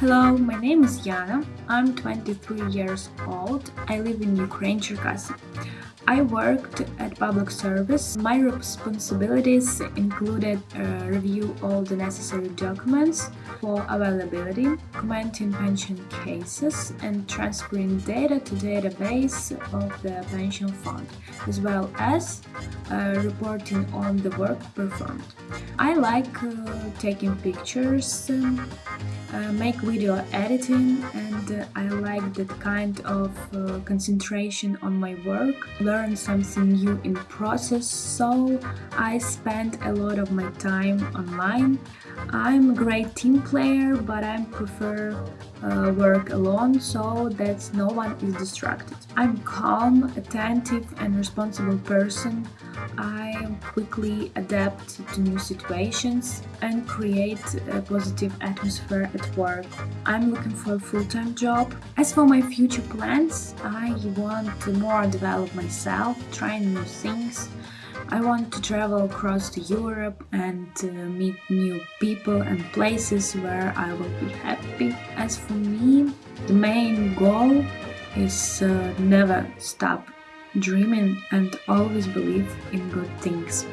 Hello, my name is Yana. I'm 23 years old. I live in Ukraine, Cherkasy. I worked at public service. My responsibilities included uh, review all the necessary documents for availability, commenting pension cases, and transferring data to database of the pension fund, as well as uh, reporting on the work performed. I like uh, taking pictures, um, uh, make video editing, and uh, I like that kind of uh, concentration on my work learn something new in process so I spend a lot of my time online. I'm a great team player but I prefer uh, work alone so that no one is distracted. I'm calm, attentive and responsible person. I quickly adapt to new situations and create a positive atmosphere at work. I'm looking for a full-time job. As for my future plans, I want to more develop myself try new things. I want to travel across to Europe and uh, meet new people and places where I will be happy. As for me, the main goal is uh, never stop dreaming and always believe in good things.